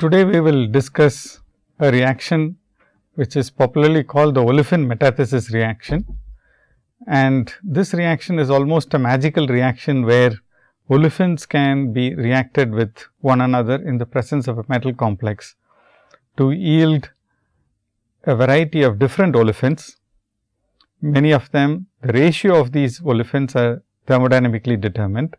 Today, we will discuss a reaction which is popularly called the olefin metathesis reaction. And this reaction is almost a magical reaction where olefins can be reacted with one another in the presence of a metal complex to yield a variety of different olefins. Many of them the ratio of these olefins are thermodynamically determined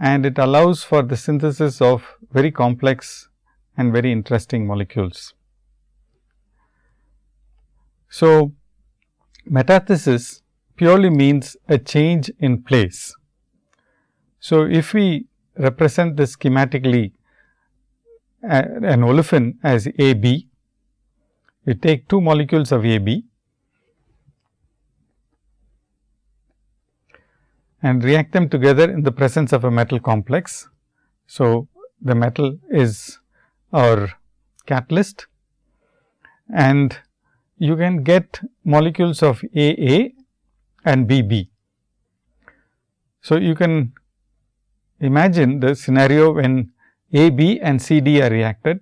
and it allows for the synthesis of very complex and very interesting molecules. So, metathesis purely means a change in place. So, if we represent this schematically uh, an olefin as A B, we take two molecules of A B and react them together in the presence of a metal complex. So, the metal is our catalyst and you can get molecules of A A and B B. So, you can imagine the scenario when A B and C D are reacted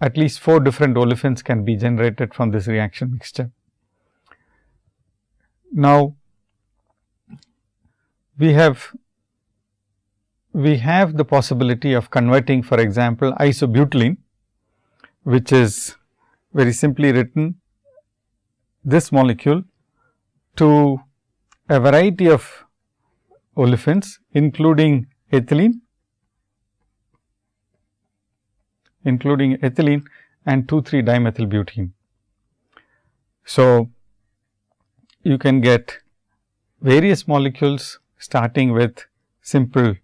at least 4 different olefins can be generated from this reaction mixture. Now, we have we have the possibility of converting for example, isobutylene which is very simply written this molecule to a variety of olefins including ethylene including ethylene and 2,3 dimethylbutene. So, you can get various molecules starting with simple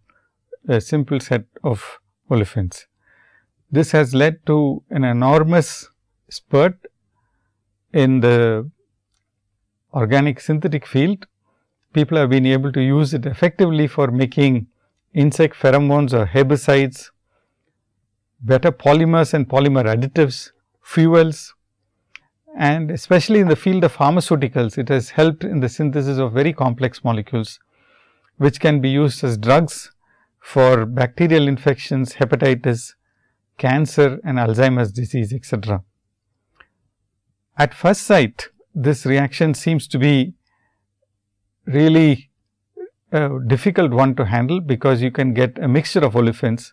a simple set of olefins. This has led to an enormous spurt in the organic synthetic field. People have been able to use it effectively for making insect pheromones or herbicides, better polymers and polymer additives, fuels and especially in the field of pharmaceuticals, it has helped in the synthesis of very complex molecules which can be used as drugs for bacterial infections, hepatitis, cancer and Alzheimer's disease etc. At first sight, this reaction seems to be really a difficult one to handle, because you can get a mixture of olefins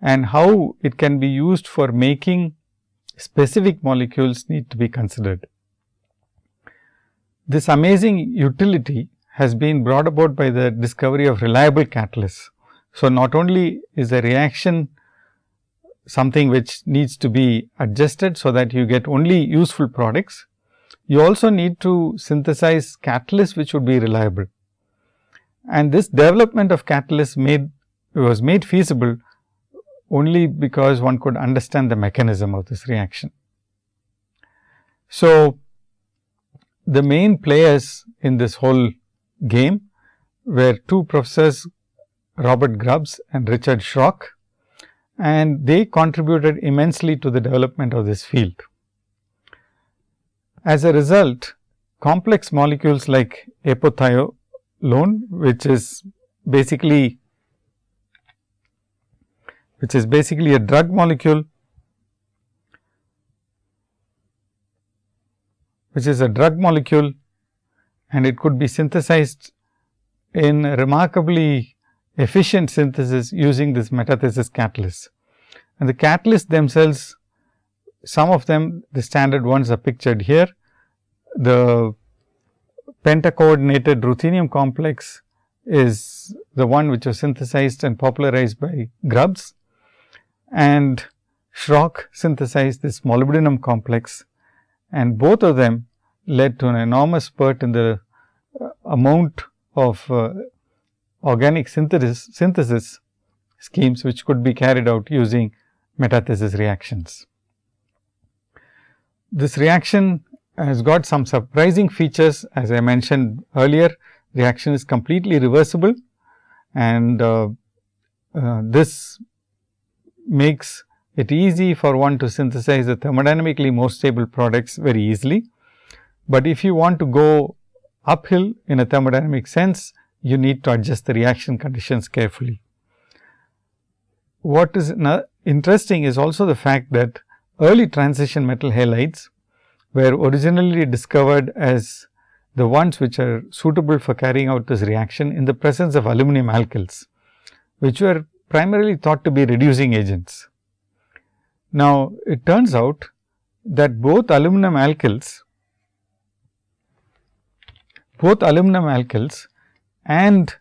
and how it can be used for making specific molecules need to be considered. This amazing utility has been brought about by the discovery of reliable catalysts. So, not only is the reaction something which needs to be adjusted, so that you get only useful products, you also need to synthesize catalysts which would be reliable. And this development of catalysts made was made feasible only because one could understand the mechanism of this reaction. So, the main players in this whole game where two professors Robert Grubbs and Richard Schrock and they contributed immensely to the development of this field. As a result, complex molecules like epothilone, which is basically which is basically a drug molecule which is a drug molecule and it could be synthesized in remarkably efficient synthesis using this metathesis catalyst. And the catalysts themselves, some of them the standard ones are pictured here. The pentacoordinated ruthenium complex is the one which was synthesized and popularized by Grubbs and Schrock synthesized this molybdenum complex and both of them led to an enormous spurt in the amount of uh, organic synthesis, synthesis schemes which could be carried out using metathesis reactions. This reaction has got some surprising features as I mentioned earlier reaction is completely reversible and uh, uh, this makes it easy for one to synthesize the thermodynamically more stable products very easily. But if you want to go uphill in a thermodynamic sense, you need to adjust the reaction conditions carefully. What is interesting is also the fact that early transition metal halides were originally discovered as the ones which are suitable for carrying out this reaction in the presence of aluminum alkyls, which were primarily thought to be reducing agents. Now, it turns out that both aluminum alkyls, both aluminum alkyls and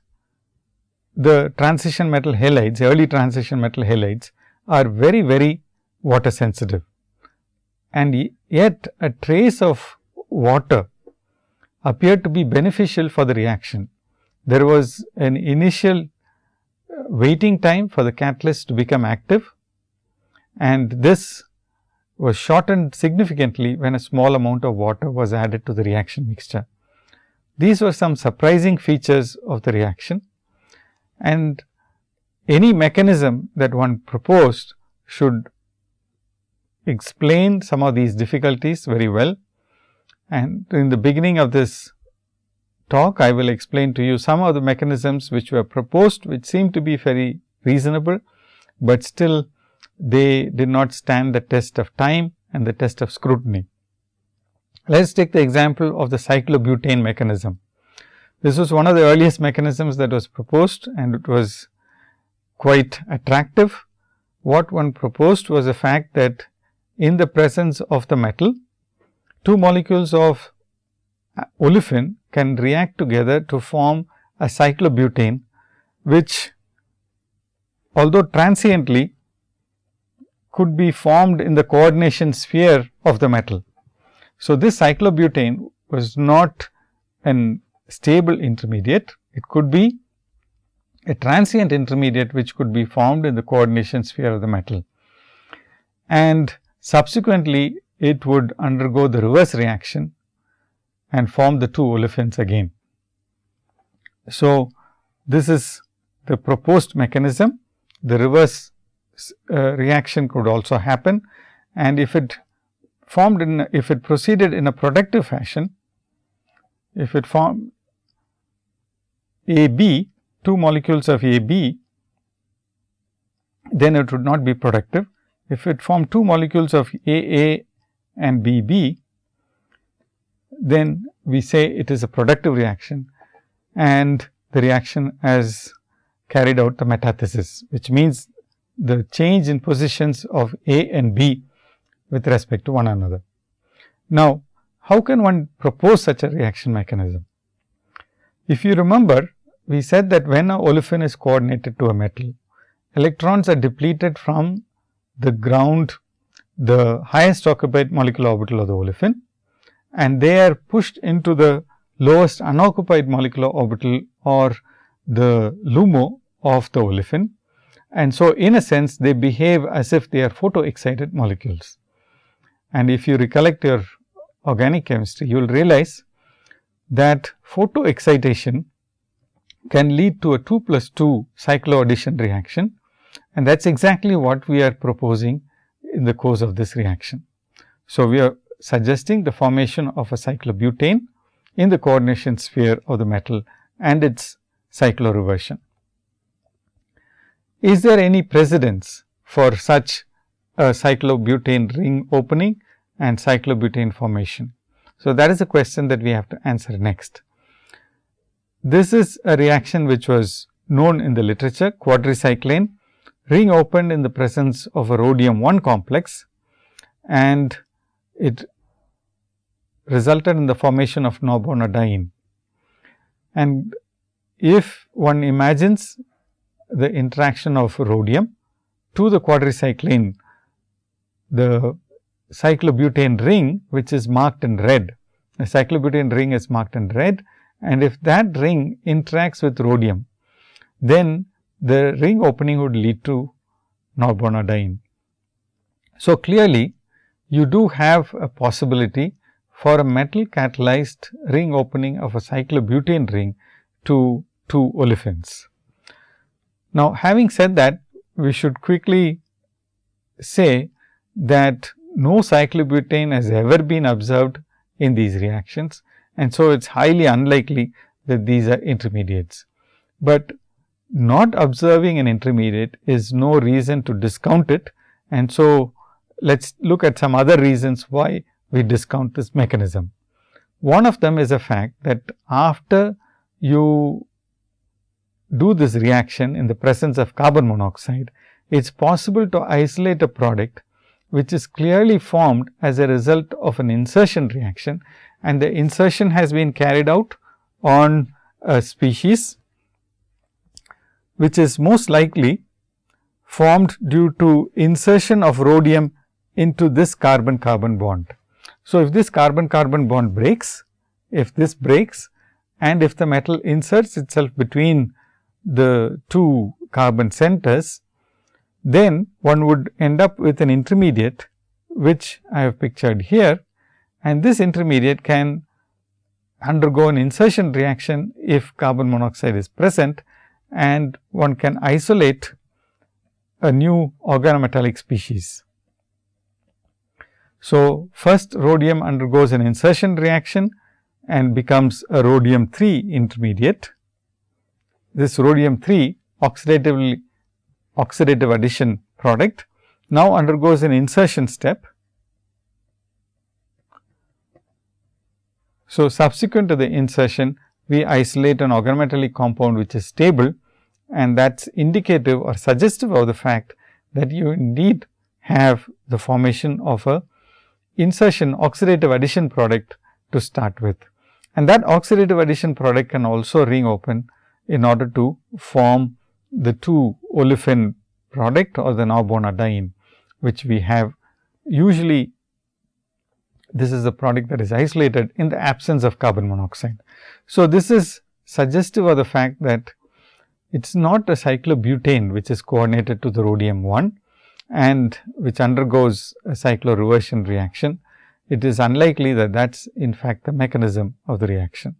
the transition metal halides, early transition metal halides are very, very water sensitive. And yet a trace of water appeared to be beneficial for the reaction. There was an initial uh, waiting time for the catalyst to become active and this was shortened significantly when a small amount of water was added to the reaction mixture. These were some surprising features of the reaction and any mechanism that one proposed should explain some of these difficulties very well. And in the beginning of this talk, I will explain to you some of the mechanisms which were proposed, which seem to be very reasonable, but still they did not stand the test of time and the test of scrutiny. Let us take the example of the cyclobutane mechanism. This was one of the earliest mechanisms that was proposed and it was quite attractive. What one proposed was the fact that in the presence of the metal, two molecules of olefin can react together to form a cyclobutane, which although transiently could be formed in the coordination sphere of the metal. So, this cyclobutane was not an stable intermediate, it could be a transient intermediate which could be formed in the coordination sphere of the metal. And subsequently, it would undergo the reverse reaction and form the two olefins again. So, this is the proposed mechanism. The reverse uh, reaction could also happen and if it formed in if it proceeded in a productive fashion, if it formed A B two molecules of A B, then it would not be productive. If it formed two molecules of A A and B B, then we say it is a productive reaction and the reaction has carried out the metathesis, which means the change in positions of A and B with respect to one another. Now, how can one propose such a reaction mechanism? If you remember, we said that when a olefin is coordinated to a metal, electrons are depleted from the ground, the highest occupied molecular orbital of the olefin and they are pushed into the lowest unoccupied molecular orbital or the LUMO of the olefin and so, in a sense they behave as if they are photo excited molecules. And if you recollect your organic chemistry, you will realize that photo excitation can lead to a 2 plus 2 cycloaddition reaction and that is exactly what we are proposing in the course of this reaction. So, we are suggesting the formation of a cyclobutane in the coordination sphere of the metal and its cycloreversion. Is there any precedence for such a cyclobutane ring opening and cyclobutane formation? So, that is a question that we have to answer next. This is a reaction which was known in the literature quadricyclane ring opened in the presence of a rhodium 1 complex and it resulted in the formation of norbornadiene. And if one imagines the interaction of rhodium to the quadricyclane, the cyclobutane ring which is marked in red. The cyclobutane ring is marked in red and if that ring interacts with rhodium, then the ring opening would lead to norbornadiene. So, clearly you do have a possibility for a metal catalyzed ring opening of a cyclobutane ring to two olefins. Now, having said that, we should quickly say that no cyclobutane has ever been observed in these reactions and so it is highly unlikely that these are intermediates. But not observing an intermediate is no reason to discount it And so, let us look at some other reasons why we discount this mechanism. One of them is a fact that after you do this reaction in the presence of carbon monoxide, it is possible to isolate a product which is clearly formed as a result of an insertion reaction and the insertion has been carried out on a species which is most likely formed due to insertion of rhodium into this carbon carbon bond. So, if this carbon carbon bond breaks, if this breaks and if the metal inserts itself between the two carbon centers, then one would end up with an intermediate which I have pictured here and this intermediate can undergo an insertion reaction if carbon monoxide is present and one can isolate a new organometallic species. So, first rhodium undergoes an insertion reaction and becomes a rhodium 3 intermediate. This rhodium 3 oxidatively oxidative addition product now undergoes an insertion step. So, subsequent to the insertion we isolate an organometallic compound which is stable and that is indicative or suggestive of the fact that you indeed have the formation of a insertion oxidative addition product to start with. And that oxidative addition product can also ring open in order to form the two olefin product or the norbornadiene, which we have usually this is the product that is isolated in the absence of carbon monoxide. So, this is suggestive of the fact that it is not a cyclobutane which is coordinated to the rhodium 1 and which undergoes a cycloreversion reaction. It is unlikely that that is in fact the mechanism of the reaction.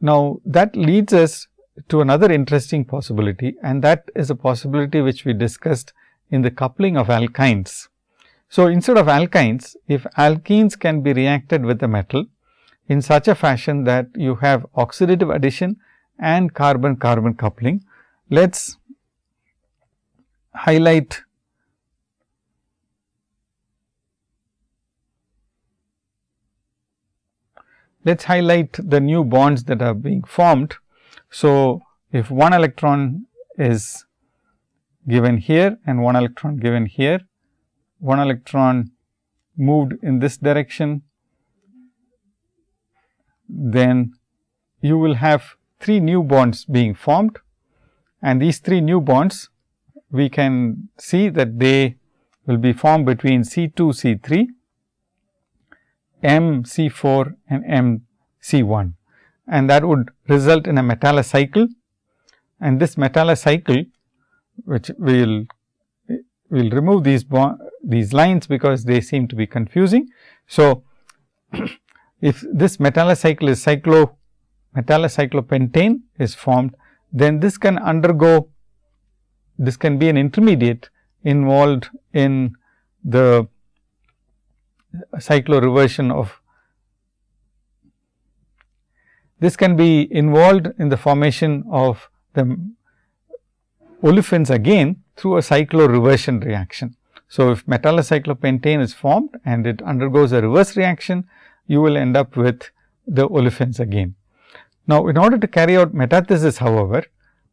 Now, that leads us to another interesting possibility and that is a possibility which we discussed in the coupling of alkynes. So, instead of alkynes, if alkenes can be reacted with the metal in such a fashion that you have oxidative addition and carbon carbon coupling. Let us highlight let us highlight the new bonds that are being formed. So, if one electron is given here and one electron given here, one electron moved in this direction, then you will have three new bonds being formed. And these three new bonds we can see that they will be formed between C 2 C 3, M C 4 and M C 1 and that would result in a metallocycle and this metallocycle which we will we will remove these these lines because they seem to be confusing. So, if this metallocycle is cyclo metallocyclopentane is formed, then this can undergo this can be an intermediate involved in the cycloreversion of this can be involved in the formation of the olefins again through a cycloreversion reaction. So, if metallocyclopentane is formed and it undergoes a reverse reaction, you will end up with the olefins again. Now, in order to carry out metathesis however,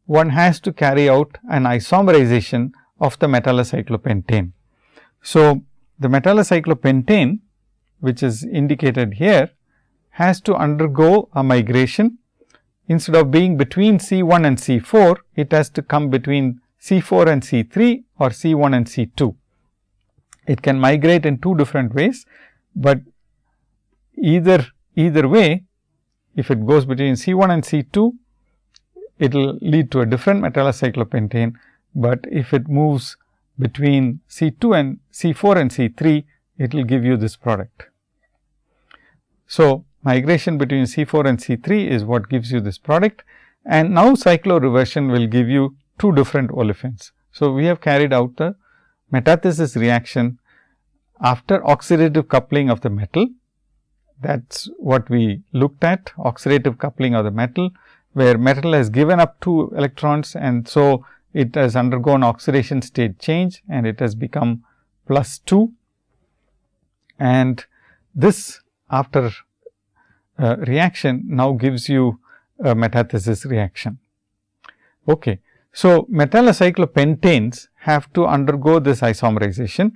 one has to carry out an isomerization of the metallocyclopentane. So, the metallocyclopentane which is indicated here has to undergo a migration instead of being between C 1 and C 4, it has to come between C 4 and C 3 or C 1 and C 2. It can migrate in two different ways, but either either way if it goes between C 1 and C 2, it will lead to a different metallocyclopentane, but if it moves between C 2 and C 4 and C 3, it will give you this product. So, migration between C 4 and C 3 is what gives you this product. And now cycloreversion will give you two different olefins. So, we have carried out the metathesis reaction after oxidative coupling of the metal. That is what we looked at oxidative coupling of the metal, where metal has given up two electrons and so it has undergone oxidation state change and it has become plus 2 and this after uh, reaction now gives you a metathesis reaction. Okay. So, metallocyclopentanes have to undergo this isomerization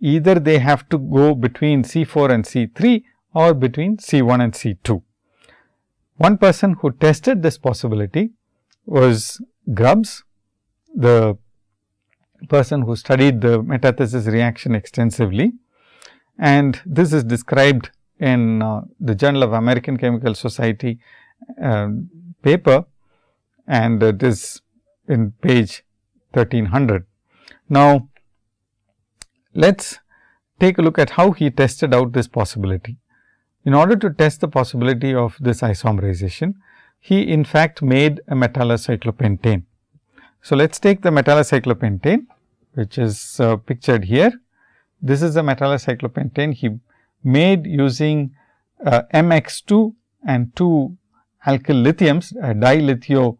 either they have to go between C 4 and C 3 or between C 1 and C 2. One person who tested this possibility was Grubbs, the person who studied the metathesis reaction extensively and this is described in uh, the Journal of American Chemical Society uh, paper and it is in page 1300. Now, let us take a look at how he tested out this possibility. In order to test the possibility of this isomerization, he in fact made a metallocyclopentane. So, let us take the metallocyclopentane which is uh, pictured here. This is the metallocyclopentane he made using uh, MX2 and 2 alkyl lithiums, uh, dilithio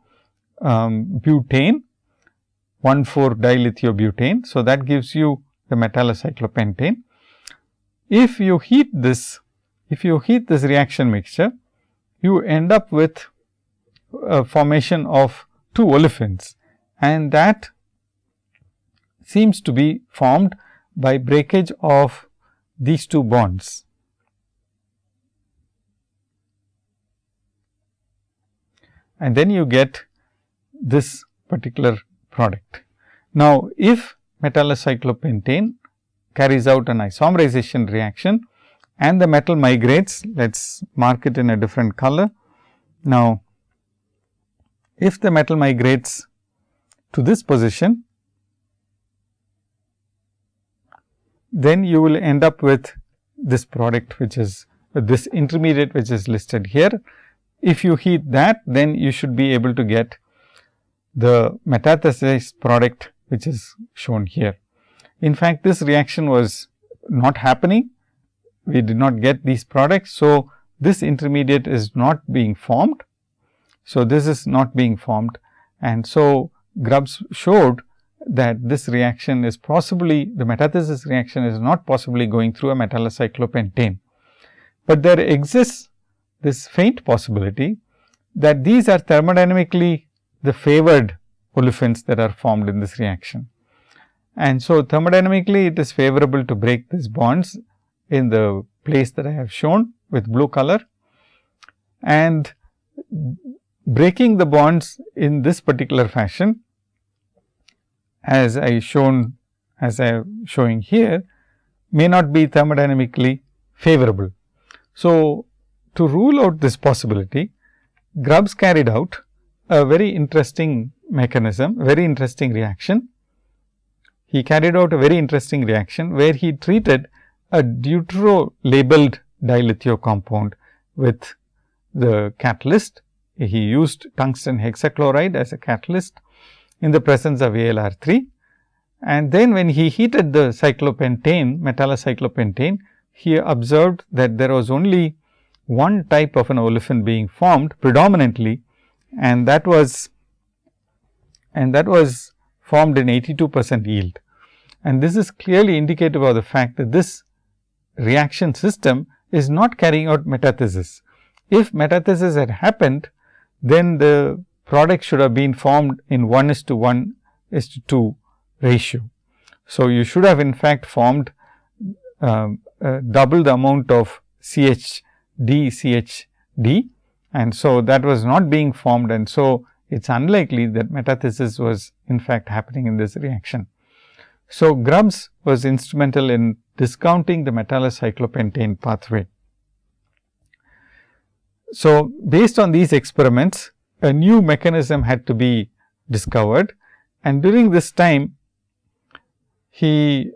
um, butane, 1 4 dilithiobutane. So, that gives you the metallocyclopentane. If you heat this, if you heat this reaction mixture, you end up with a formation of two olefins and that seems to be formed by breakage of these two bonds. And then you get this particular product. Now, if metallocyclopentane carries out an isomerization reaction and the metal migrates, let us mark it in a different color. Now, if the metal migrates to this position, then you will end up with this product which is this intermediate which is listed here. If you heat that then you should be able to get the metathesized product which is shown here. In fact, this reaction was not happening, we did not get these products. So, this intermediate is not being formed. So, this is not being formed and so Grubbs showed that this reaction is possibly the metathesis reaction is not possibly going through a metallocyclopentane. But there exists this faint possibility that these are thermodynamically the favored olefins that are formed in this reaction. And so, thermodynamically it is favorable to break these bonds in the place that I have shown with blue color and breaking the bonds in this particular fashion as I shown as I am showing here may not be thermodynamically favorable. So, to rule out this possibility, Grubbs carried out a very interesting mechanism, very interesting reaction. He carried out a very interesting reaction, where he treated a deutero labeled dilithio compound with the catalyst. He used tungsten hexachloride as a catalyst in the presence of ALR 3. And then when he heated the cyclopentane, metallocyclopentane, he observed that there was only one type of an olefin being formed predominantly and that was and that was formed in 82 percent yield. And this is clearly indicative of the fact that this reaction system is not carrying out metathesis. If metathesis had happened, then the product should have been formed in 1 is to 1 is to 2 ratio. So, you should have in fact formed uh, uh, double the amount of CHD CHD and so that was not being formed and so it is unlikely that metathesis was in fact happening in this reaction. So, Grubbs was instrumental in discounting the metallocyclopentane pathway. So, based on these experiments, a new mechanism had to be discovered. And during this time he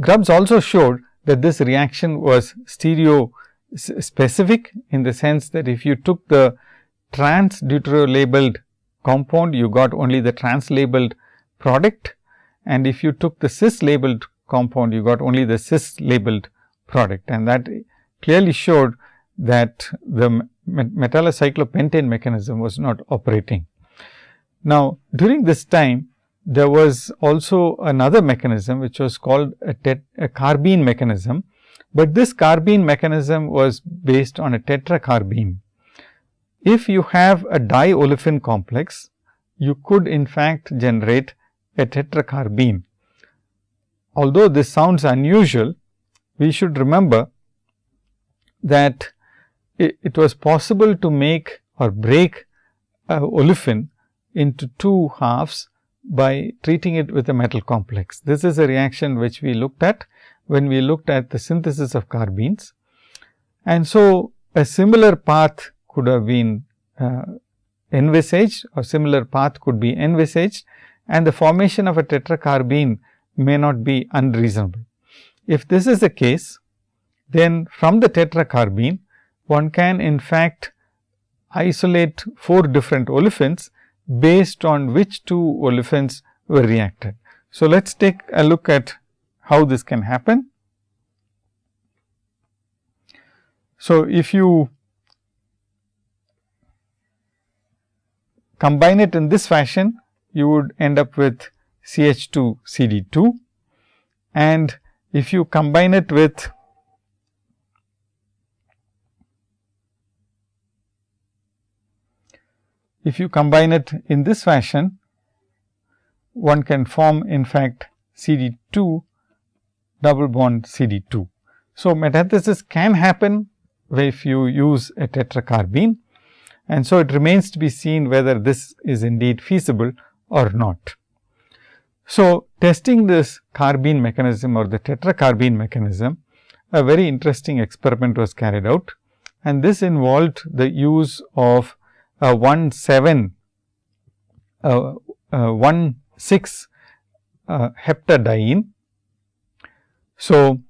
Grubbs also showed that this reaction was stereo specific in the sense that if you took the trans deutero labeled compound you got only the trans labeled product. And if you took the cis labeled compound you got only the cis labeled product. And that clearly showed that the metallocyclopentane mechanism was not operating. Now, during this time there was also another mechanism which was called a, a carbene mechanism, but this carbene mechanism was based on a tetracarbene. If you have a diolefin complex, you could in fact generate a tetracarbene. Although this sounds unusual, we should remember that it, it was possible to make or break a olefin into two halves by treating it with a metal complex. This is a reaction which we looked at when we looked at the synthesis of carbenes. And so, a similar path could have been uh, envisaged or similar path could be envisaged and the formation of a tetracarbene may not be unreasonable. If this is the case, then from the tetracarbene one can in fact isolate four different olefins based on which two olefins were reacted. So, let us take a look at how this can happen. So, if you combine it in this fashion, you would end up with CH2 CD2 and if you combine it with if you combine it in this fashion, one can form in fact CD 2 double bond CD 2. So, metathesis can happen if you use a tetracarbene and so it remains to be seen whether this is indeed feasible or not. So, testing this carbene mechanism or the tetracarbene mechanism, a very interesting experiment was carried out and this involved the use of a 1 7 uh, uh, 1 6 uh, heptadiene. So,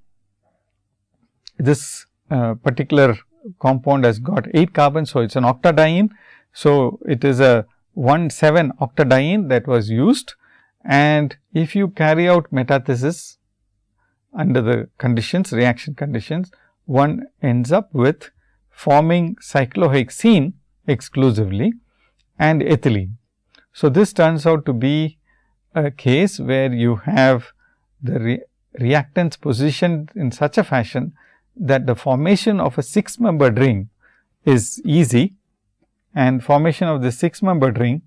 this uh, particular compound has got 8 carbons. So, it is an octadiene. So, it is a 1 7 octadiene that was used and if you carry out metathesis under the conditions reaction conditions one ends up with forming cyclohexene exclusively and ethylene. So, this turns out to be a case where you have the re reactants positioned in such a fashion that the formation of a 6 membered ring is easy and formation of the 6 membered ring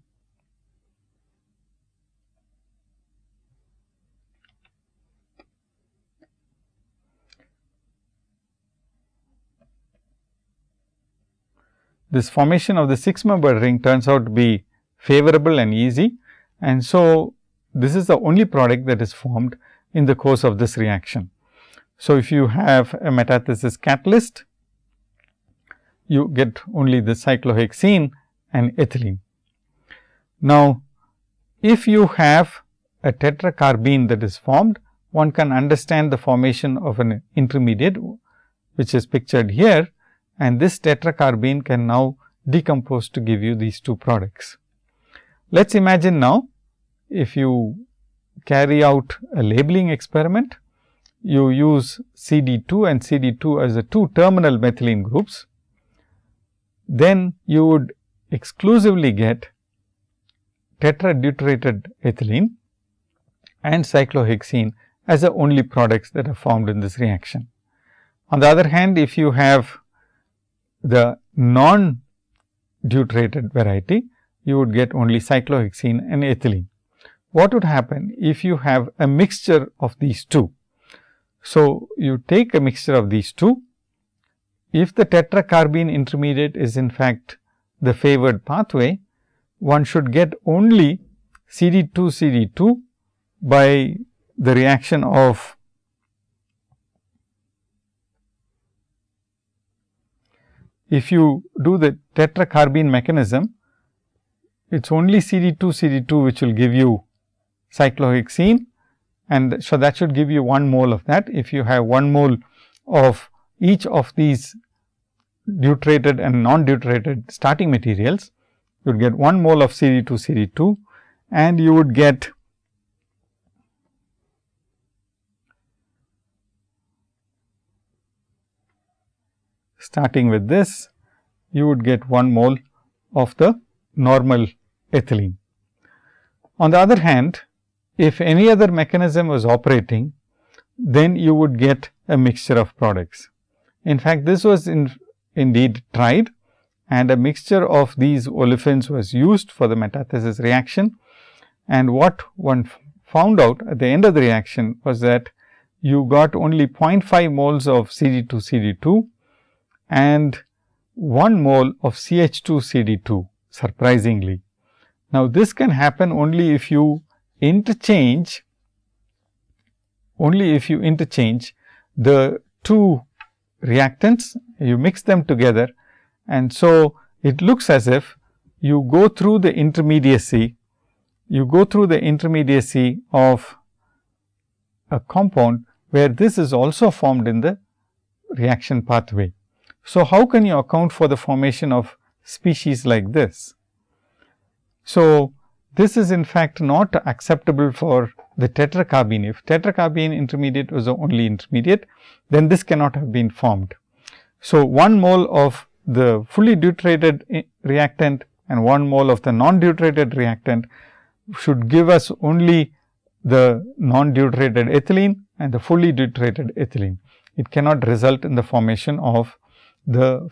this formation of the 6 membered ring turns out to be favorable and easy. And so, this is the only product that is formed in the course of this reaction. So, if you have a metathesis catalyst, you get only the cyclohexene and ethylene. Now, if you have a tetracarbene that is formed, one can understand the formation of an intermediate, which is pictured here and this tetracarbene can now decompose to give you these two products. Let us imagine now, if you carry out a labeling experiment, you use CD 2 and CD 2 as the two terminal methylene groups, then you would exclusively get tetradeuterated ethylene and cyclohexene as the only products that are formed in this reaction. On the other hand, if you have the non deuterated variety, you would get only cyclohexene and ethylene. What would happen if you have a mixture of these two? So, you take a mixture of these two. If the tetracarbene intermediate is in fact the favored pathway, one should get only CD 2 CD 2 by the reaction of if you do the tetracarbene mechanism, it is only CD 2 CD 2 which will give you cyclohexene and so that should give you 1 mole of that. If you have 1 mole of each of these deuterated and non deuterated starting materials, you would get 1 mole of CD 2 CD 2 and you would get starting with this, you would get 1 mole of the normal ethylene. On the other hand, if any other mechanism was operating, then you would get a mixture of products. In fact, this was in, indeed tried and a mixture of these olefins was used for the metathesis reaction. And what one found out at the end of the reaction was that you got only 0.5 moles of CD2 CD2 and 1 mole of CH2 CD2 surprisingly. Now, this can happen only if you interchange only if you interchange the two reactants, you mix them together and so it looks as if you go through the intermediacy, you go through the intermediacy of a compound where this is also formed in the reaction pathway. So, how can you account for the formation of species like this? So, this is in fact not acceptable for the tetracarbene. If tetracarbene intermediate was the only intermediate, then this cannot have been formed. So, 1 mole of the fully deuterated reactant and 1 mole of the non-deuterated reactant should give us only the non-deuterated ethylene and the fully deuterated ethylene. It cannot result in the formation of the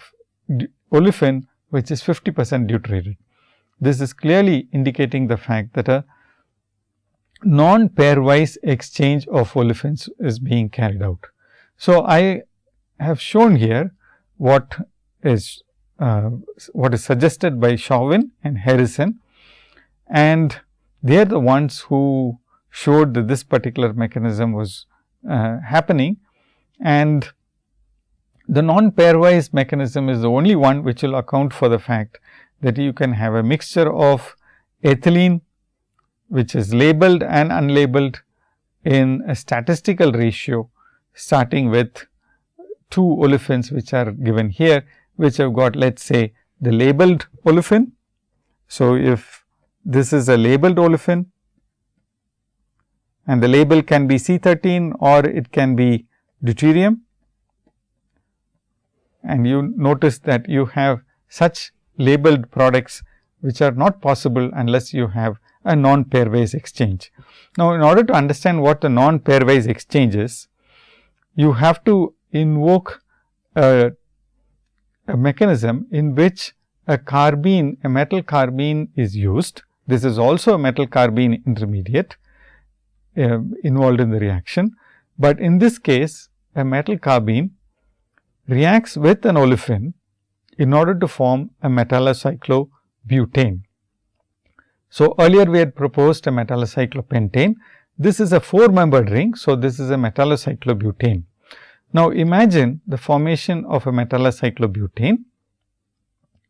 olefin which is 50 percent deuterated. This is clearly indicating the fact that a non pairwise exchange of olefins is being carried out. So, I have shown here what is uh, what is suggested by Chauvin and Harrison and they are the ones who showed that this particular mechanism was uh, happening and the non pairwise mechanism is the only one which will account for the fact that you can have a mixture of ethylene which is labeled and unlabeled in a statistical ratio starting with two olefins which are given here which have got let us say the labeled olefin. So, if this is a labeled olefin and the label can be C 13 or it can be deuterium and you notice that you have such labeled products which are not possible unless you have a non pairwise exchange. Now, in order to understand what the non pairwise exchange is, you have to invoke a, a mechanism in which a carbene, a metal carbene is used. This is also a metal carbene intermediate uh, involved in the reaction, but in this case a metal carbene reacts with an olefin in order to form a metallocyclobutane. So, earlier we had proposed a metallocyclopentane. This is a 4 membered ring. So, this is a metallocyclobutane. Now, imagine the formation of a metallocyclobutane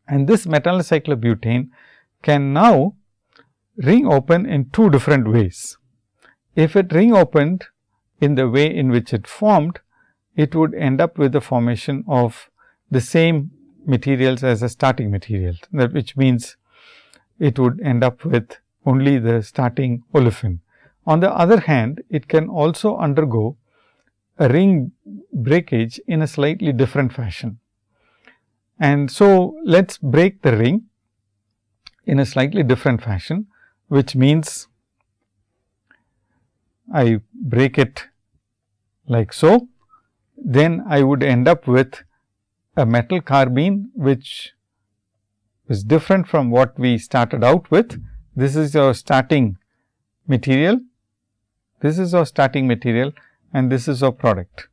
and this metallocyclobutane can now ring open in two different ways. If it ring opened in the way in which it formed, it would end up with the formation of the same materials as a starting material that which means it would end up with only the starting olefin. On the other hand, it can also undergo a ring breakage in a slightly different fashion. And so, let us break the ring in a slightly different fashion, which means I break it like so, then I would end up with a metal carbene which is different from what we started out with. This is our starting material, this is our starting material and this is our product,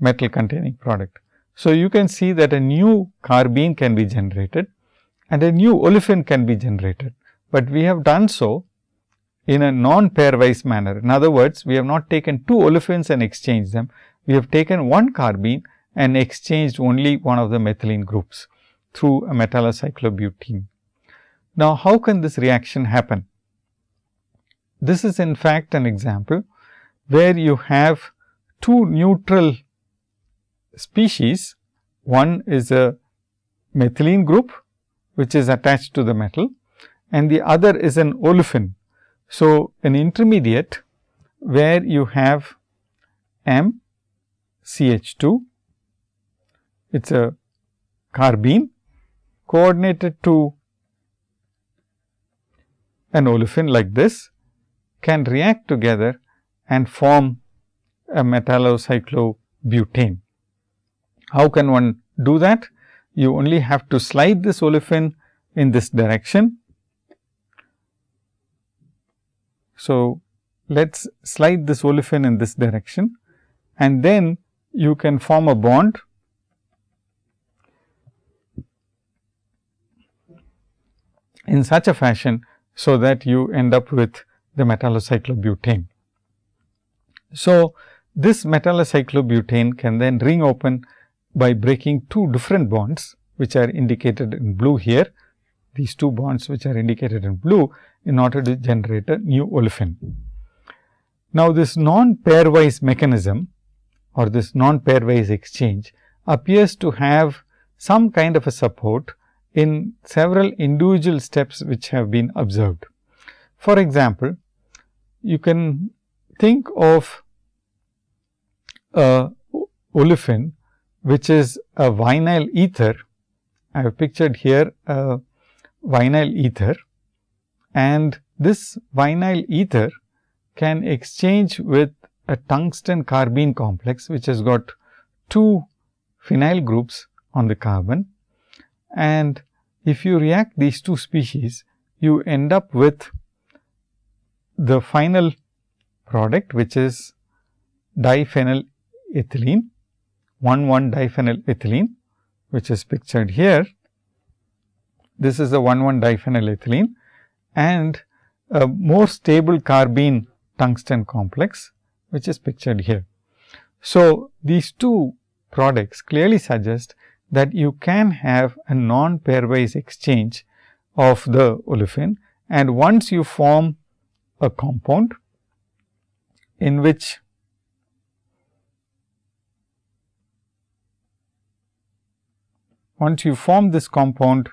metal containing product. So, you can see that a new carbene can be generated and a new olefin can be generated, but we have done so in a non pairwise manner. In other words, we have not taken two olefins and exchanged them, we have taken one carbene and exchanged only one of the methylene groups through a metallocyclobutene. Now, how can this reaction happen? This is in fact an example where you have two neutral species. One is a methylene group which is attached to the metal and the other is an olefin. So, an intermediate where you have M CH2. It is a carbene coordinated to an olefin like this can react together and form a metallocyclobutane. How can one do that? You only have to slide this olefin in this direction. So, let us slide this olefin in this direction and then you can form a bond in such a fashion, so that you end up with the metallocyclobutane. So, this metallocyclobutane can then ring open by breaking two different bonds, which are indicated in blue here. These two bonds which are indicated in blue in order to generate a new olefin. Now, this non-pairwise mechanism or this non-pairwise exchange appears to have some kind of a support in several individual steps which have been observed. For example, you can think of a olefin which is a vinyl ether. I have pictured here a vinyl ether and this vinyl ether can exchange with a tungsten carbene complex, which has got two phenyl groups on the carbon. And if you react these two species, you end up with the final product, which is diphenyl ethylene, 1 1 diphenyl ethylene, which is pictured here. This is a 1 1 diphenyl ethylene and a more stable carbene tungsten complex which is pictured here. So, these two products clearly suggest that you can have a non pairwise exchange of the olefin and once you form a compound in which once you form this compound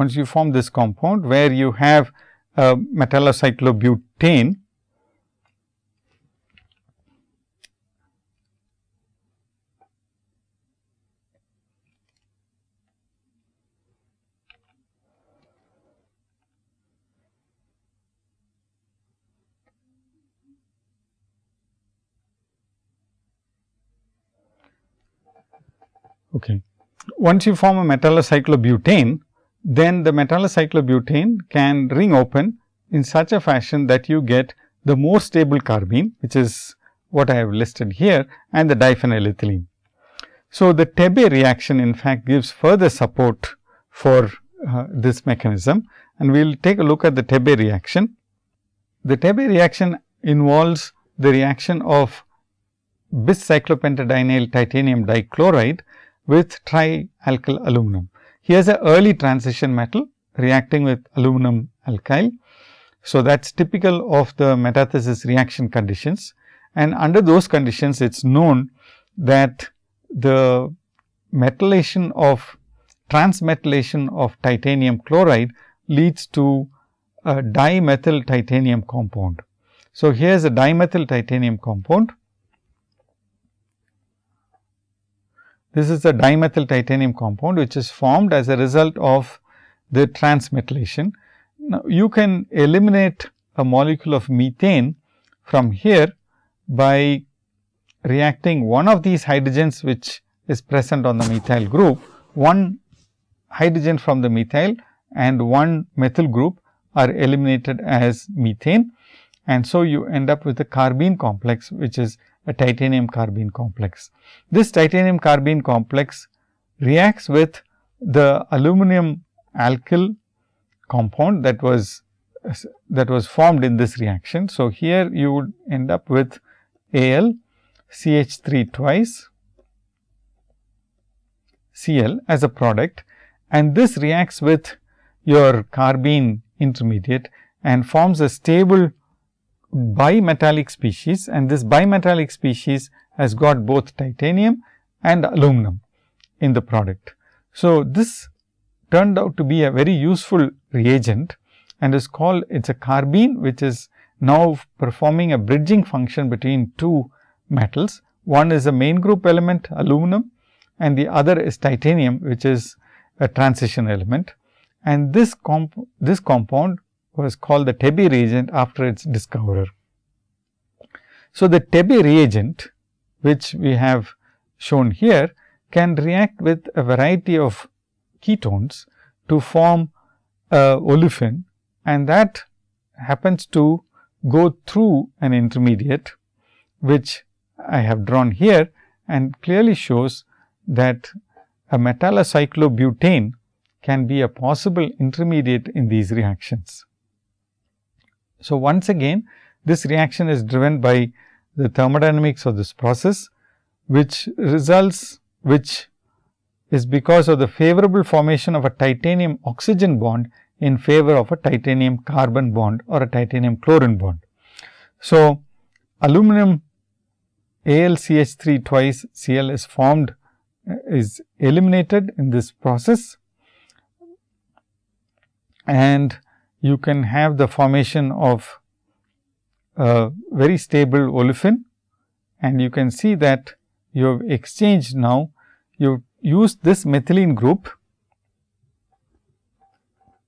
once you form this compound where you have uh, a metallocyclobutane Okay. Once you form a metallocyclobutane, then the metallocyclobutane can ring open in such a fashion that you get the more stable carbene, which is what I have listed here and the diphenylethylene. So, the Tebbe reaction in fact gives further support for uh, this mechanism and we will take a look at the Tebbe reaction. The Tebbe reaction involves the reaction of bis cyclopentadienyl titanium dichloride with trialkyl aluminum. Here is a early transition metal reacting with aluminum alkyl. So, that is typical of the metathesis reaction conditions and under those conditions it is known that the metallation of transmetallation of titanium chloride leads to a dimethyl titanium compound. So, here is a dimethyl titanium compound This is a dimethyl titanium compound, which is formed as a result of the transmetallation. Now, you can eliminate a molecule of methane from here by reacting one of these hydrogens which is present on the methyl group, one hydrogen from the methyl and one methyl group are eliminated as methane. And so, you end up with a carbene complex, which is a titanium carbene complex. This titanium carbene complex reacts with the aluminum alkyl compound that was that was formed in this reaction. So, here you would end up with Al CH 3 twice Cl as a product and this reacts with your carbene intermediate and forms a stable bimetallic species and this bimetallic species has got both titanium and aluminum in the product. So, this turned out to be a very useful reagent and is called it is a carbene which is now performing a bridging function between two metals. One is a main group element aluminum and the other is titanium which is a transition element and this comp this compound was called the Tebbe reagent after its discoverer. So, the Tebbe reagent which we have shown here can react with a variety of ketones to form a olefin and that happens to go through an intermediate which I have drawn here and clearly shows that a metallocyclobutane can be a possible intermediate in these reactions. So, once again this reaction is driven by the thermodynamics of this process, which results which is because of the favorable formation of a titanium oxygen bond in favor of a titanium carbon bond or a titanium chlorine bond. So, aluminum AlCH3 twice Cl is formed uh, is eliminated in this process and you can have the formation of a very stable olefin and you can see that you have exchanged now you use this methylene group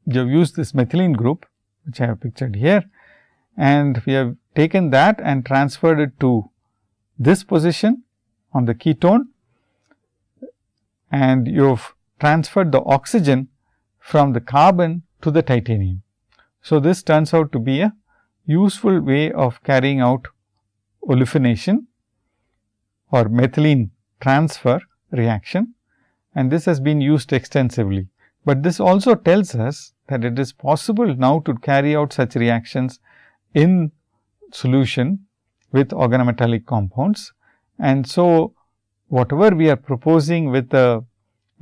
you have used this methylene group which I have pictured here and we have taken that and transferred it to this position on the ketone and you have transferred the oxygen from the carbon to the titanium. So, this turns out to be a useful way of carrying out olefination or methylene transfer reaction and this has been used extensively. But this also tells us that it is possible now to carry out such reactions in solution with organometallic compounds. And so, whatever we are proposing with the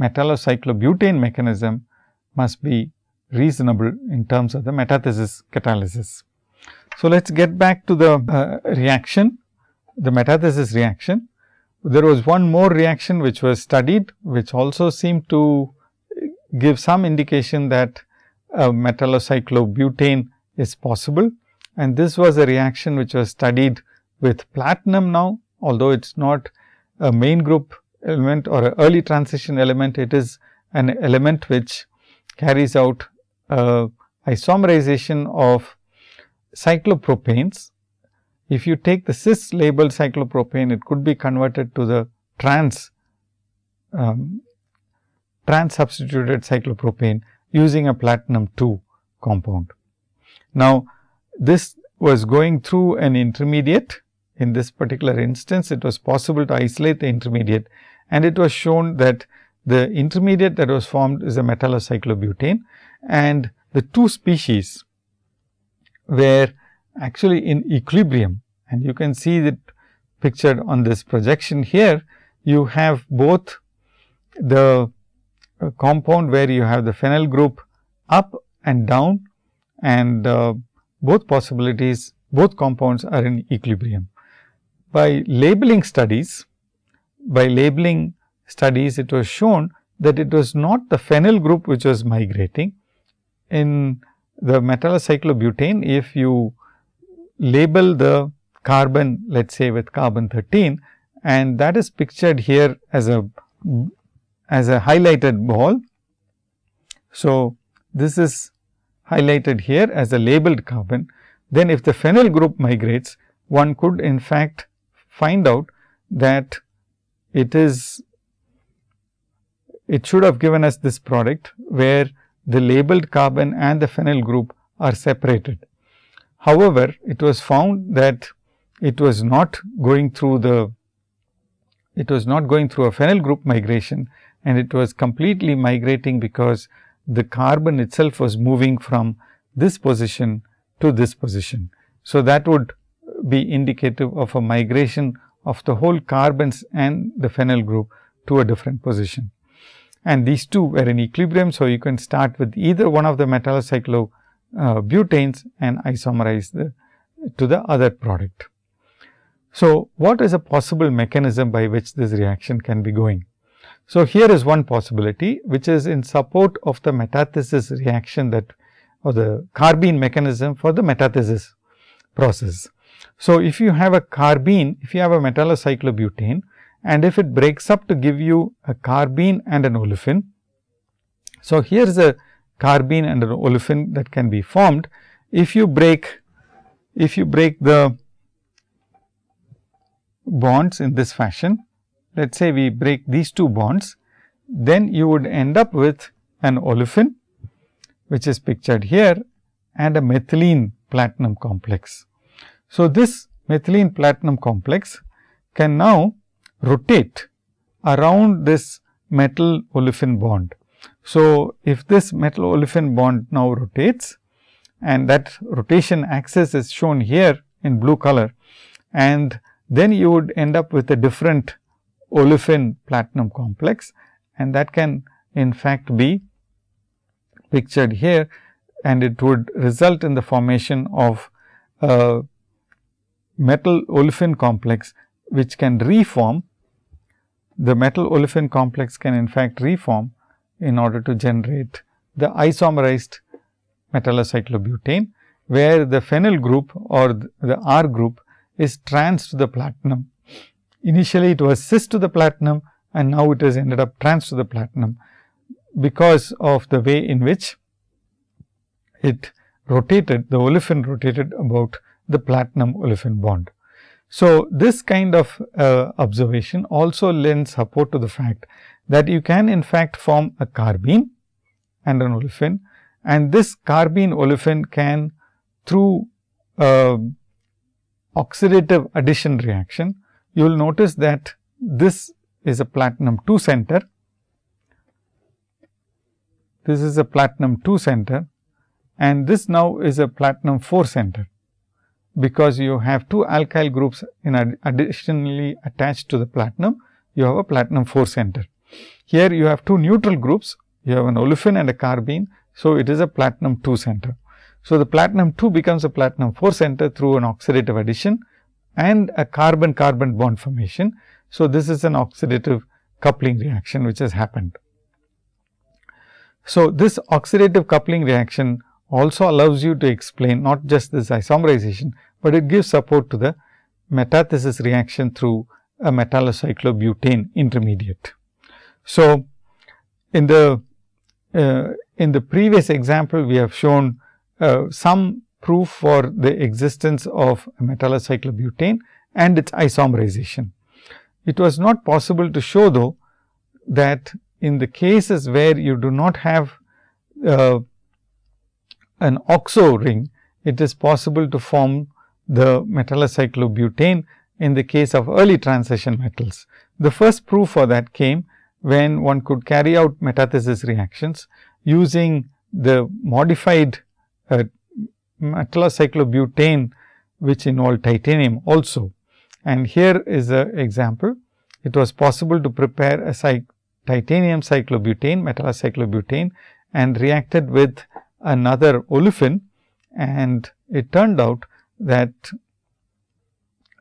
metallocyclobutane mechanism must be reasonable in terms of the metathesis catalysis. So, let us get back to the uh, reaction, the metathesis reaction. There was one more reaction which was studied, which also seemed to give some indication that metallocyclobutane is possible. And this was a reaction which was studied with platinum now, although it is not a main group element or an early transition element, it is an element which carries out uh, isomerization of cyclopropanes. If you take the cis labeled cyclopropane, it could be converted to the trans um, trans substituted cyclopropane using a platinum 2 compound. Now, this was going through an intermediate. In this particular instance, it was possible to isolate the intermediate and it was shown that the intermediate that was formed is a metallocyclobutane and the two species were actually in equilibrium and you can see that pictured on this projection here. You have both the uh, compound where you have the phenyl group up and down and uh, both possibilities both compounds are in equilibrium. By labeling studies, by labeling studies it was shown that it was not the phenyl group which was migrating. In the metallocyclobutane, if you label the carbon let us say with carbon 13 and that is pictured here as a as a highlighted ball. So, this is highlighted here as a labeled carbon. Then if the phenyl group migrates, one could in fact find out that it is it should have given us this product where the labeled carbon and the phenyl group are separated. However, it was found that it was not going through the it was not going through a phenyl group migration and it was completely migrating because the carbon itself was moving from this position to this position. So, that would be indicative of a migration of the whole carbons and the phenyl group to a different position. And these two were in equilibrium. So, you can start with either one of the metallocyclo uh, butanes and isomerize the to the other product. So, what is a possible mechanism by which this reaction can be going? So, here is one possibility which is in support of the metathesis reaction that or the carbene mechanism for the metathesis process. So, if you have a carbene, if you have a metallocyclobutane and if it breaks up to give you a carbene and an olefin. So, here is a carbene and an olefin that can be formed. If you break, if you break the bonds in this fashion, let us say we break these two bonds, then you would end up with an olefin, which is pictured here and a methylene platinum complex. So, this methylene platinum complex can now rotate around this metal olefin bond. So, if this metal olefin bond now rotates and that rotation axis is shown here in blue color and then you would end up with a different olefin platinum complex and that can in fact be pictured here and it would result in the formation of a metal olefin complex which can reform. The metal olefin complex can in fact reform in order to generate the isomerized metallocyclobutane, where the phenyl group or the R group is trans to the platinum. Initially, it was cis to the platinum and now it has ended up trans to the platinum, because of the way in which it rotated, the olefin rotated about the platinum olefin bond. So, this kind of uh, observation also lends support to the fact that you can in fact form a carbene and an olefin and this carbene olefin can through uh, oxidative addition reaction, you will notice that this is a platinum 2 center. This is a platinum 2 center and this now is a platinum 4 center, because you have two alkyl groups in ad additionally attached to the platinum, you have a platinum 4 center. Here you have two neutral groups, you have an olefin and a carbene. So, it is a platinum 2 center. So, the platinum 2 becomes a platinum 4 center through an oxidative addition and a carbon carbon bond formation. So, this is an oxidative coupling reaction which has happened. So, this oxidative coupling reaction also allows you to explain not just this isomerization, but it gives support to the metathesis reaction through a metallocyclobutane intermediate. So, in the uh, in the previous example, we have shown uh, some proof for the existence of metallocyclobutane and its isomerization. It was not possible to show though that in the cases where you do not have uh, an oxo ring, it is possible to form the metallocyclobutane in the case of early transition metals. The first proof for that came when one could carry out metathesis reactions using the modified uh, metallocyclobutane, which involved titanium also. And here is an example. It was possible to prepare a titanium cyclobutane, metallocyclobutane and reacted with another olefin and it turned out that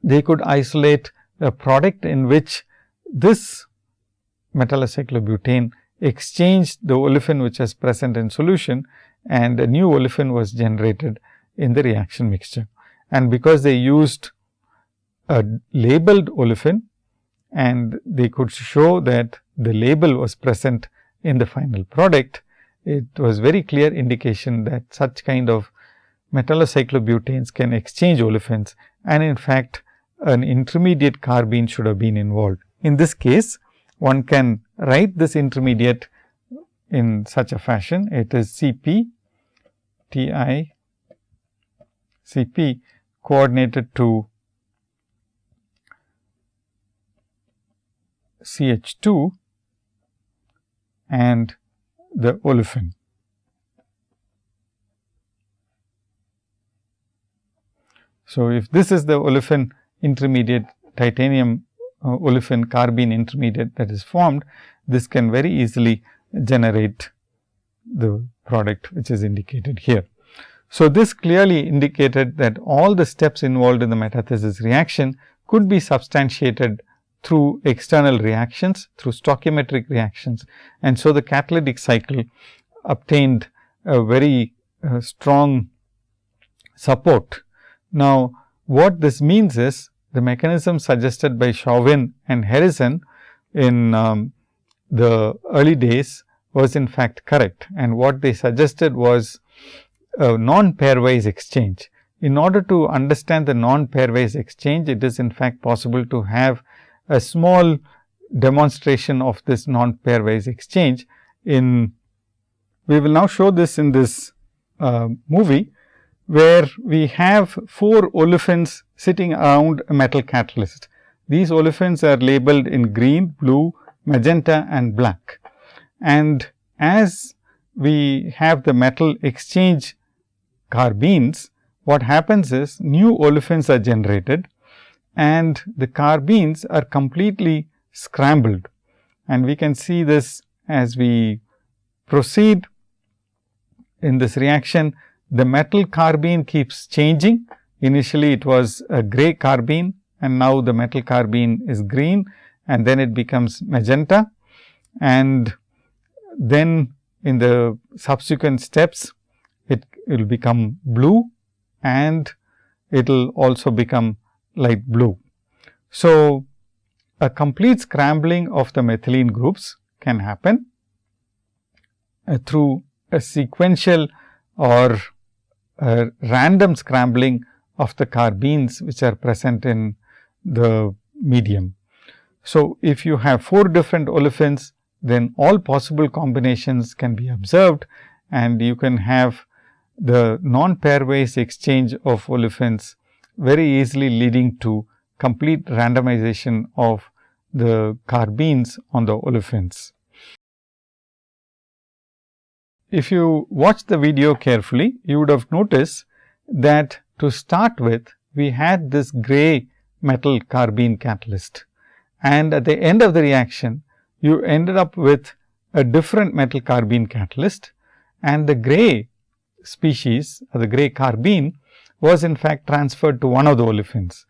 they could isolate a product in which this metallocyclobutane exchanged the olefin which is present in solution and a new olefin was generated in the reaction mixture. And because they used a labeled olefin and they could show that the label was present in the final product, it was very clear indication that such kind of metallocyclobutanes can exchange olefins and in fact, an intermediate carbene should have been involved. In this case, one can write this intermediate in such a fashion. It is C p T i C p coordinated to C H 2 and the olefin. So, if this is the olefin intermediate titanium uh, olefin carbene intermediate that is formed, this can very easily generate the product which is indicated here. So, this clearly indicated that all the steps involved in the metathesis reaction could be substantiated through external reactions, through stoichiometric reactions. And so, the catalytic cycle obtained a very uh, strong support. Now, what this means is the mechanism suggested by Chauvin and Harrison in um, the early days was in fact correct and what they suggested was a non pairwise exchange. In order to understand the non pairwise exchange, it is in fact possible to have a small demonstration of this non pairwise exchange in we will now show this in this uh, movie where we have four olefins sitting around a metal catalyst. These olefins are labeled in green, blue, magenta and black. And as we have the metal exchange carbenes, what happens is new olefins are generated and the carbenes are completely scrambled. And we can see this as we proceed in this reaction the metal carbene keeps changing. Initially, it was a gray carbene and now the metal carbene is green and then it becomes magenta. And then in the subsequent steps, it will become blue and it will also become light blue. So, a complete scrambling of the methylene groups can happen uh, through a sequential or a random scrambling of the carbenes which are present in the medium. So, if you have four different olefins, then all possible combinations can be observed and you can have the non pairwise exchange of olefins very easily leading to complete randomization of the carbenes on the olefins. If you watch the video carefully, you would have noticed that to start with, we had this gray metal carbene catalyst. And at the end of the reaction, you ended up with a different metal carbene catalyst and the gray species or the gray carbene was in fact transferred to one of the olefins.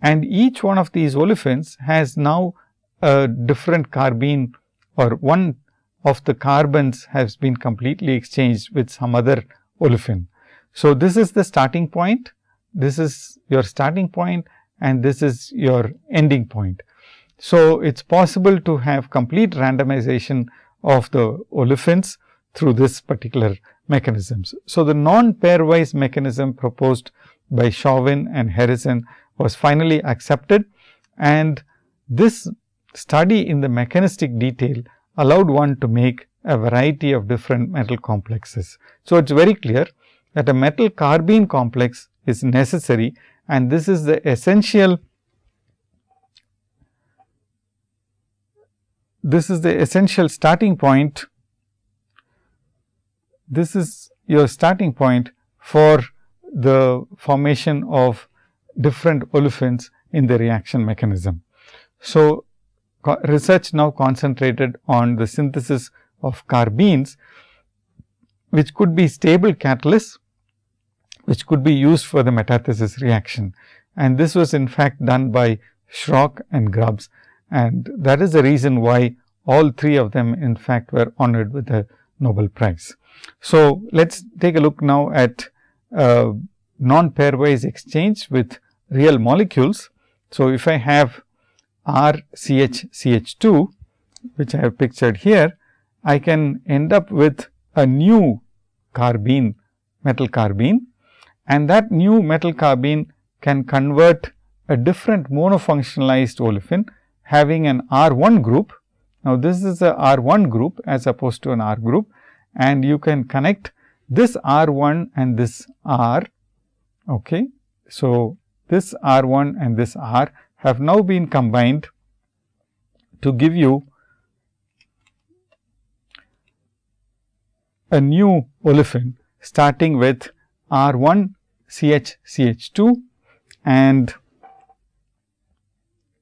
And each one of these olefins has now a different carbene or one of the carbons has been completely exchanged with some other olefin. So, this is the starting point, this is your starting point and this is your ending point. So, it is possible to have complete randomization of the olefins through this particular mechanisms. So, the non pairwise mechanism proposed by Chauvin and Harrison was finally accepted and this study in the mechanistic detail allowed one to make a variety of different metal complexes. So, it is very clear that a metal carbene complex is necessary and this is the essential this is the essential starting point this is your starting point for the formation of different olefins in the reaction mechanism. So, research now concentrated on the synthesis of carbenes, which could be stable catalysts, which could be used for the metathesis reaction. And this was in fact done by Schrock and Grubbs and that is the reason why all three of them in fact were honored with the Nobel Prize. So, let us take a look now at uh, non pairwise exchange with real molecules. So, if I have R C H C H 2 which I have pictured here, I can end up with a new carbene metal carbene and that new metal carbene can convert a different monofunctionalized olefin having an R 1 group. Now, this is a R 1 group as opposed to an R group and you can connect this R 1 and this R. Okay. So, this R 1 and this R have now been combined to give you a new olefin starting with R 1 CH CH 2 and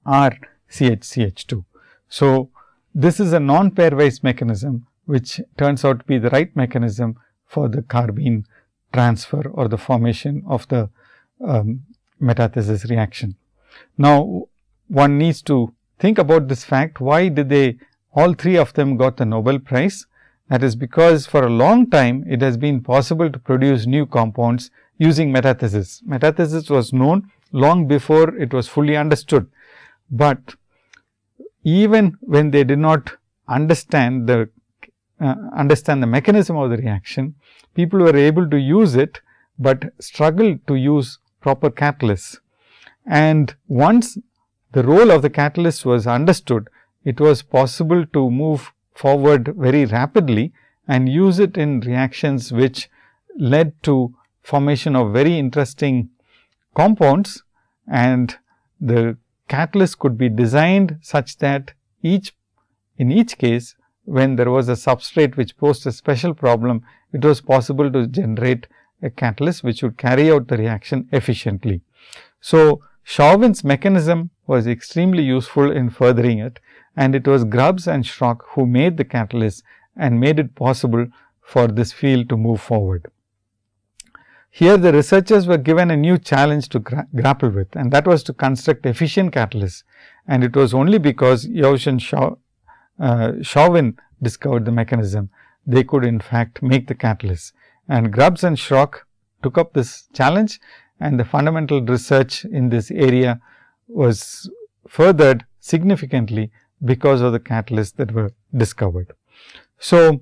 R CH CH 2. So, this is a non pairwise mechanism which turns out to be the right mechanism for the carbene transfer or the formation of the um, metathesis reaction. Now, one needs to think about this fact, why did they all three of them got the Nobel Prize? That is because for a long time it has been possible to produce new compounds using metathesis. Metathesis was known long before it was fully understood. But even when they did not understand the uh, understand the mechanism of the reaction, people were able to use it, but struggled to use proper catalysts. And once the role of the catalyst was understood, it was possible to move forward very rapidly and use it in reactions which led to formation of very interesting compounds and the catalyst could be designed such that each in each case when there was a substrate which posed a special problem, it was possible to generate a catalyst which would carry out the reaction efficiently. So, Chauvin's mechanism was extremely useful in furthering it and it was Grubbs and Schrock who made the catalyst and made it possible for this field to move forward. Here the researchers were given a new challenge to gra grapple with and that was to construct efficient catalysts and it was only because and Shaw, Uh, Chauvin discovered the mechanism, they could in fact make the catalyst. And Grubbs and Schrock took up this challenge and the fundamental research in this area was furthered significantly because of the catalysts that were discovered. So,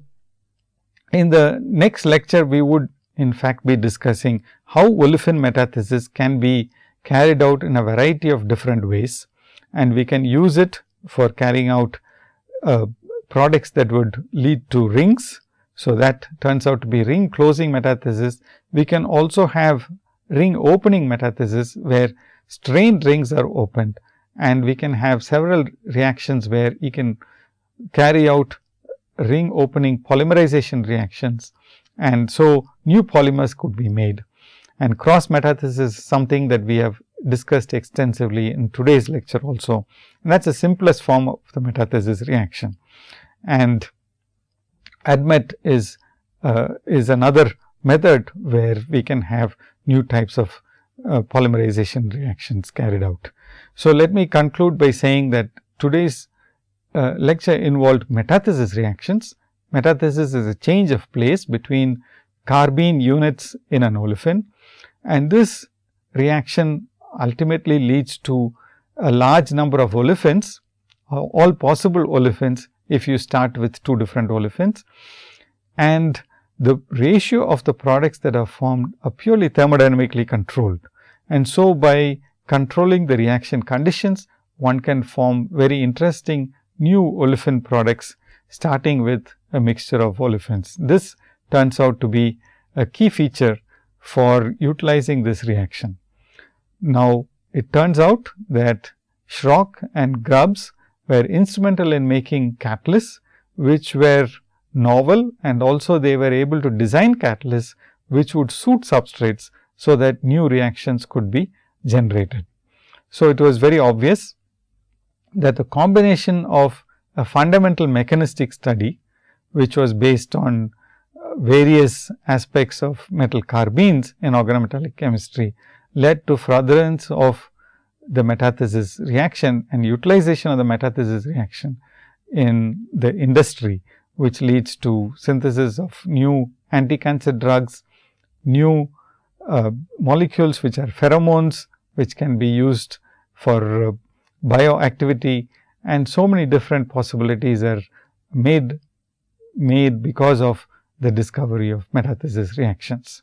in the next lecture, we would in fact be discussing how olefin metathesis can be carried out in a variety of different ways and we can use it for carrying out uh, products that would lead to rings. So, that turns out to be ring closing metathesis. We can also have ring opening metathesis where strained rings are opened and we can have several reactions where you can carry out ring opening polymerization reactions and so new polymers could be made. And cross metathesis is something that we have discussed extensively in today's lecture also. And that is the simplest form of the metathesis reaction. And ADMET is, uh, is another method where we can have new types of uh, polymerization reactions carried out. So, let me conclude by saying that today's uh, lecture involved metathesis reactions Metathesis is a change of place between carbene units in an olefin and this reaction ultimately leads to a large number of olefins, all possible olefins if you start with two different olefins. And the ratio of the products that are formed are purely thermodynamically controlled. And so, by controlling the reaction conditions, one can form very interesting new olefin products starting with a mixture of olefins. This turns out to be a key feature for utilizing this reaction. Now, it turns out that Schrock and Grubbs were instrumental in making catalysts, which were novel and also they were able to design catalysts, which would suit substrates, so that new reactions could be generated. So, it was very obvious that the combination of a fundamental mechanistic study which was based on uh, various aspects of metal carbenes in organometallic chemistry led to furtherance of the metathesis reaction and utilization of the metathesis reaction in the industry, which leads to synthesis of new anti-cancer drugs, new uh, molecules which are pheromones, which can be used for uh, bioactivity and so many different possibilities are made made because of the discovery of metathesis reactions.